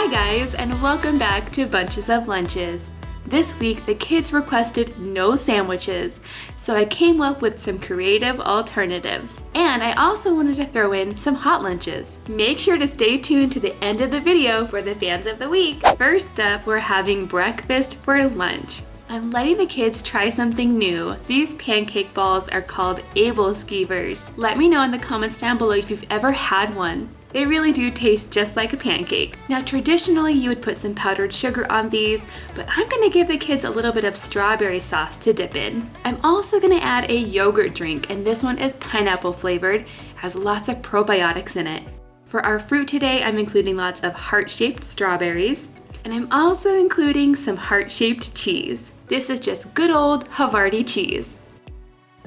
Hi guys, and welcome back to Bunches of Lunches. This week, the kids requested no sandwiches, so I came up with some creative alternatives. And I also wanted to throw in some hot lunches. Make sure to stay tuned to the end of the video for the fans of the week. First up, we're having breakfast for lunch. I'm letting the kids try something new. These pancake balls are called Aebleskivers. Let me know in the comments down below if you've ever had one. They really do taste just like a pancake. Now traditionally you would put some powdered sugar on these, but I'm gonna give the kids a little bit of strawberry sauce to dip in. I'm also gonna add a yogurt drink and this one is pineapple flavored, has lots of probiotics in it. For our fruit today, I'm including lots of heart-shaped strawberries, and I'm also including some heart-shaped cheese. This is just good old Havarti cheese.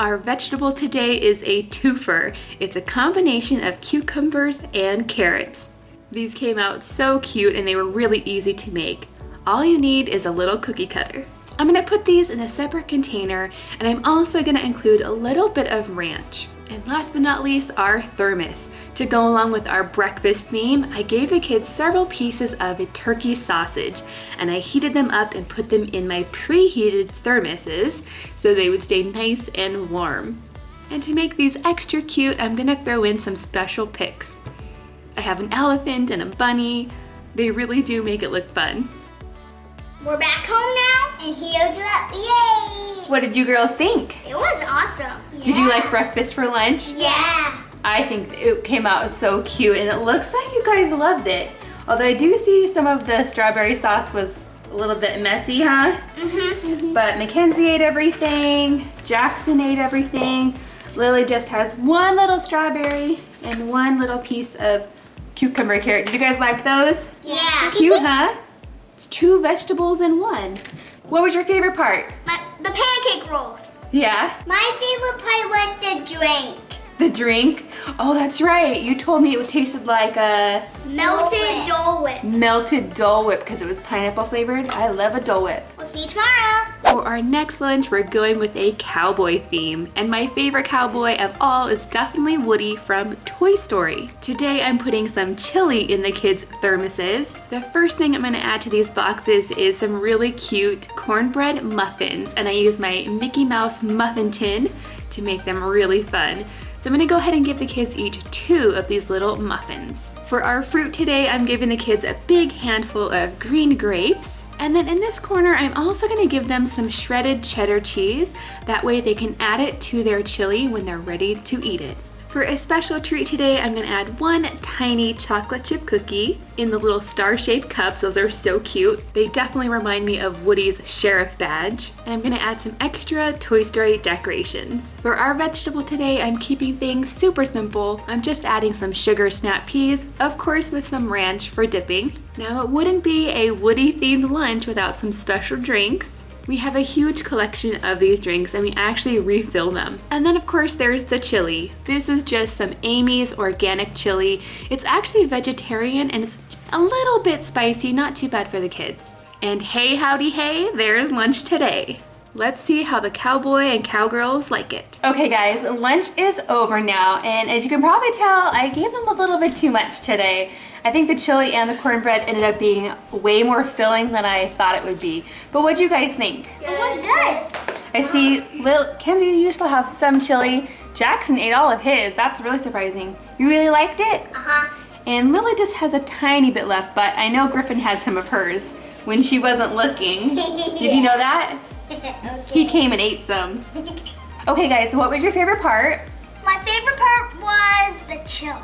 Our vegetable today is a twofer. It's a combination of cucumbers and carrots. These came out so cute and they were really easy to make. All you need is a little cookie cutter. I'm gonna put these in a separate container and I'm also gonna include a little bit of ranch. And last but not least, our thermos. To go along with our breakfast theme, I gave the kids several pieces of a turkey sausage and I heated them up and put them in my preheated thermoses so they would stay nice and warm. And to make these extra cute, I'm gonna throw in some special picks. I have an elephant and a bunny. They really do make it look fun. We're back home now, and here's up, yay! What did you girls think? It was awesome. Did you like breakfast for lunch? Yeah. I think it came out so cute and it looks like you guys loved it. Although I do see some of the strawberry sauce was a little bit messy, huh? Mm-hmm. But Mackenzie ate everything, Jackson ate everything. Lily just has one little strawberry and one little piece of cucumber carrot. Did you guys like those? Yeah. Cute, huh? It's two vegetables in one. What was your favorite part? My, the pancake rolls. Yeah, My favorite part was the drink. The drink. Oh, that's right. You told me it tasted like a Melted Dole Whip. melted Dole Whip because it was pineapple flavored. I love a Dole Whip. We'll see you tomorrow. For our next lunch, we're going with a cowboy theme. And my favorite cowboy of all is definitely Woody from Toy Story. Today, I'm putting some chili in the kids' thermoses. The first thing I'm gonna add to these boxes is some really cute cornbread muffins. And I use my Mickey Mouse muffin tin to make them really fun. So I'm gonna go ahead and give the kids each two of these little muffins. For our fruit today, I'm giving the kids a big handful of green grapes. And then in this corner, I'm also gonna give them some shredded cheddar cheese. That way they can add it to their chili when they're ready to eat it. For a special treat today, I'm gonna add one tiny chocolate chip cookie in the little star-shaped cups. Those are so cute. They definitely remind me of Woody's sheriff badge. And I'm gonna add some extra Toy Story decorations. For our vegetable today, I'm keeping things super simple. I'm just adding some sugar snap peas, of course with some ranch for dipping. Now it wouldn't be a Woody themed lunch without some special drinks. We have a huge collection of these drinks and we actually refill them. And then of course there's the chili. This is just some Amy's organic chili. It's actually vegetarian and it's a little bit spicy, not too bad for the kids. And hey howdy hey, there's lunch today. Let's see how the cowboy and cowgirls like it. Okay guys, lunch is over now and as you can probably tell, I gave them a little bit too much today. I think the chili and the cornbread ended up being way more filling than I thought it would be. But what do you guys think? It was good. I see Lil Kenzie, you still have some chili. Jackson ate all of his. That's really surprising. You really liked it? Uh-huh. And Lily just has a tiny bit left, but I know Griffin had some of hers when she wasn't looking. Did you know that? Okay. He came and ate some. Okay guys, so what was your favorite part? My favorite part was the chili.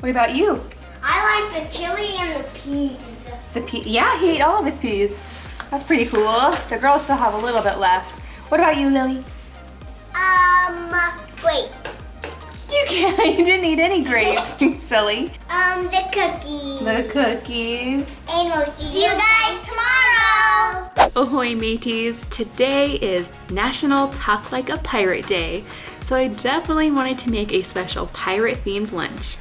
What about you? I like the chili and the peas. The pea, yeah, he ate all of his peas. That's pretty cool. The girls still have a little bit left. What about you, Lily? Um, wait. You can't, you didn't eat any grapes, you silly. Um, the cookies. The cookies. And we'll see, you guys tomorrow. Ahoy mateys! Today is National Talk Like a Pirate Day, so I definitely wanted to make a special pirate themed lunch.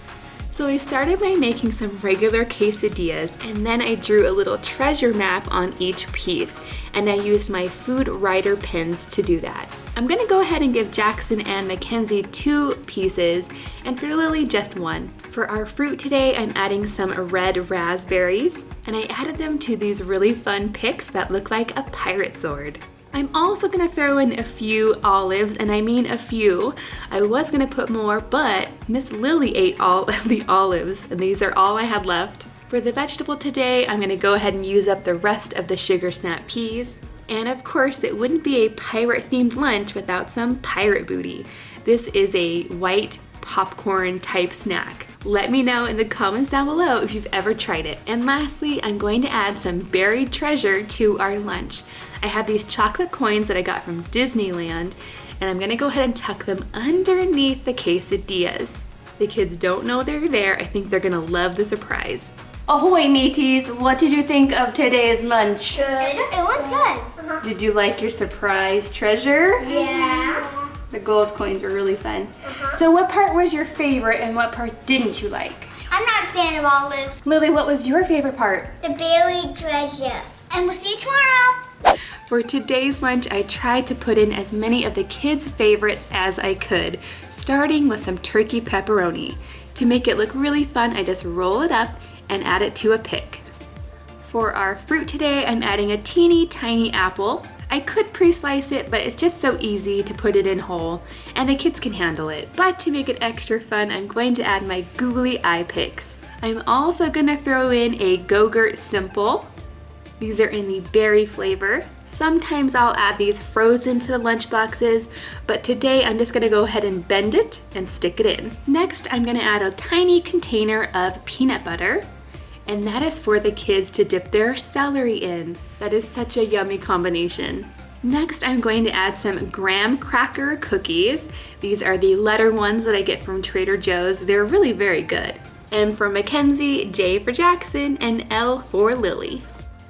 So I started by making some regular quesadillas and then I drew a little treasure map on each piece and I used my food writer pins to do that. I'm gonna go ahead and give Jackson and Mackenzie two pieces and for Lily just one. For our fruit today, I'm adding some red raspberries, and I added them to these really fun picks that look like a pirate sword. I'm also gonna throw in a few olives, and I mean a few. I was gonna put more, but Miss Lily ate all of the olives, and these are all I had left. For the vegetable today, I'm gonna go ahead and use up the rest of the sugar snap peas. And of course, it wouldn't be a pirate themed lunch without some pirate booty. This is a white popcorn type snack. Let me know in the comments down below if you've ever tried it. And lastly, I'm going to add some buried treasure to our lunch. I have these chocolate coins that I got from Disneyland, and I'm gonna go ahead and tuck them underneath the quesadillas. The kids don't know they're there. I think they're gonna love the surprise. Ahoy mateys, what did you think of today's lunch? Good. It was good. Did you like your surprise treasure? Yeah. Gold coins were really fun. Uh-huh. So what part was your favorite and what part didn't you like? I'm not a fan of olives. Lily, what was your favorite part? The buried treasure. And we'll see you tomorrow. For today's lunch, I tried to put in as many of the kids' favorites as I could, starting with some turkey pepperoni. To make it look really fun, I just roll it up and add it to a pick. For our fruit today, I'm adding a teeny tiny apple. I could pre-slice it, but it's just so easy to put it in whole, and the kids can handle it. But to make it extra fun, I'm going to add my googly eye picks. I'm also gonna throw in a Go-Gurt Simple. These are in the berry flavor. Sometimes I'll add these frozen to the lunch boxes, but today I'm just gonna go ahead and bend it and stick it in. Next, I'm gonna add a tiny container of peanut butter and that is for the kids to dip their celery in. That is such a yummy combination. Next, I'm going to add some graham cracker cookies. These are the letter ones that I get from Trader Joe's. They're really very good. M for Mackenzie, J for Jackson, and L for Lily.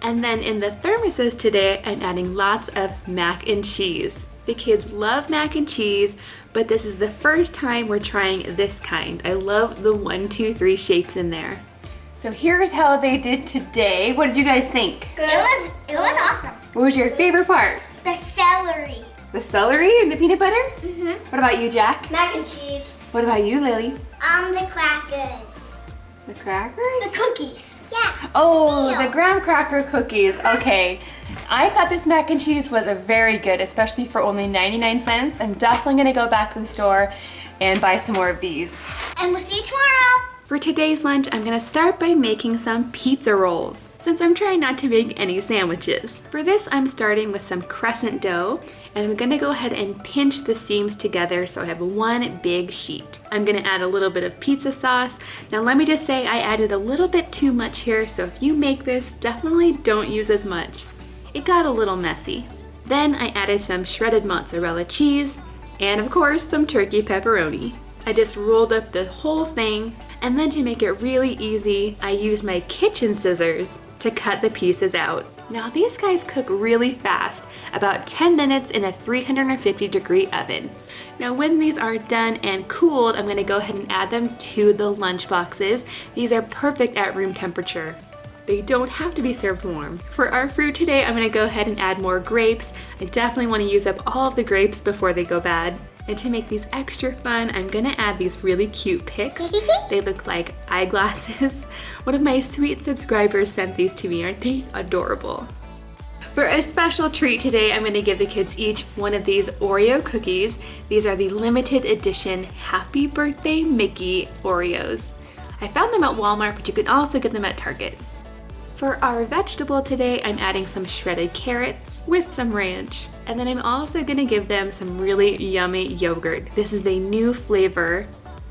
And then in the thermoses today, I'm adding lots of mac and cheese. The kids love mac and cheese, but this is the first time we're trying this kind. I love the one, two, three shapes in there. So here's how they did today. What did you guys think? Good. It was it was awesome. What was your favorite part? The celery. The celery and the peanut butter? Mm-hmm. What about you, Jack? Mac and cheese. What about you, Lily? Um, the crackers. The crackers? The cookies. Yeah. Oh, Ew. the graham cracker cookies. Okay. I thought this mac and cheese was a very good, especially for only 99 cents. I'm definitely gonna go back to the store and buy some more of these. And we'll see you tomorrow. For today's lunch, I'm gonna start by making some pizza rolls, since I'm trying not to make any sandwiches. For this, I'm starting with some crescent dough, and I'm gonna go ahead and pinch the seams together so I have one big sheet. I'm gonna add a little bit of pizza sauce. Now let me just say I added a little bit too much here, so if you make this, definitely don't use as much. It got a little messy. Then I added some shredded mozzarella cheese, and of course some turkey pepperoni. I just rolled up the whole thing, and then to make it really easy, I used my kitchen scissors to cut the pieces out. Now these guys cook really fast, about 10 minutes in a 350 degree oven. Now when these are done and cooled, I'm gonna go ahead and add them to the lunch boxes. These are perfect at room temperature. They don't have to be served warm. For our fruit today, I'm gonna go ahead and add more grapes. I definitely wanna use up all of the grapes before they go bad. And to make these extra fun, I'm gonna add these really cute picks. they look like eyeglasses. One of my sweet subscribers sent these to me. Aren't they adorable? For a special treat today, I'm gonna give the kids each one of these Oreo cookies. These are the limited edition Happy Birthday Mickey Oreos. I found them at Walmart, but you can also get them at Target. For our vegetable today, I'm adding some shredded carrots with some ranch. And then I'm also gonna give them some really yummy yogurt. This is a new flavor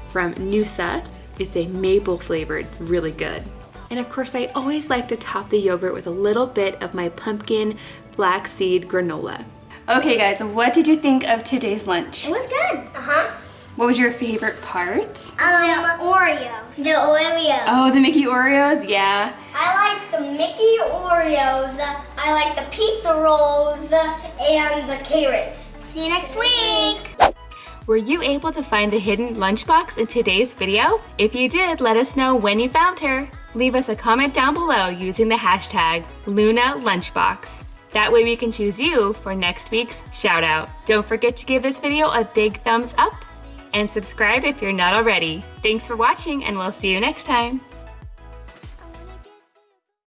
from Noosa. It's a maple flavor, it's really good. And of course, I always like to top the yogurt with a little bit of my pumpkin flaxseed granola. Okay guys, what did you think of today's lunch? It was good. Uh-huh. What was your favorite part? Um, Oreos. The Oreos. Oh, the Mickey Oreos, yeah. I like the Mickey Oreos. I like the pizza rolls and the carrots. See you next week. Were you able to find the hidden lunchbox in today's video? If you did, let us know when you found her. Leave us a comment down below using the hashtag LunaLunchbox. That way we can choose you for next week's shout out. Don't forget to give this video a big thumbs up and subscribe if you're not already. Thanks for watching and we'll see you next time.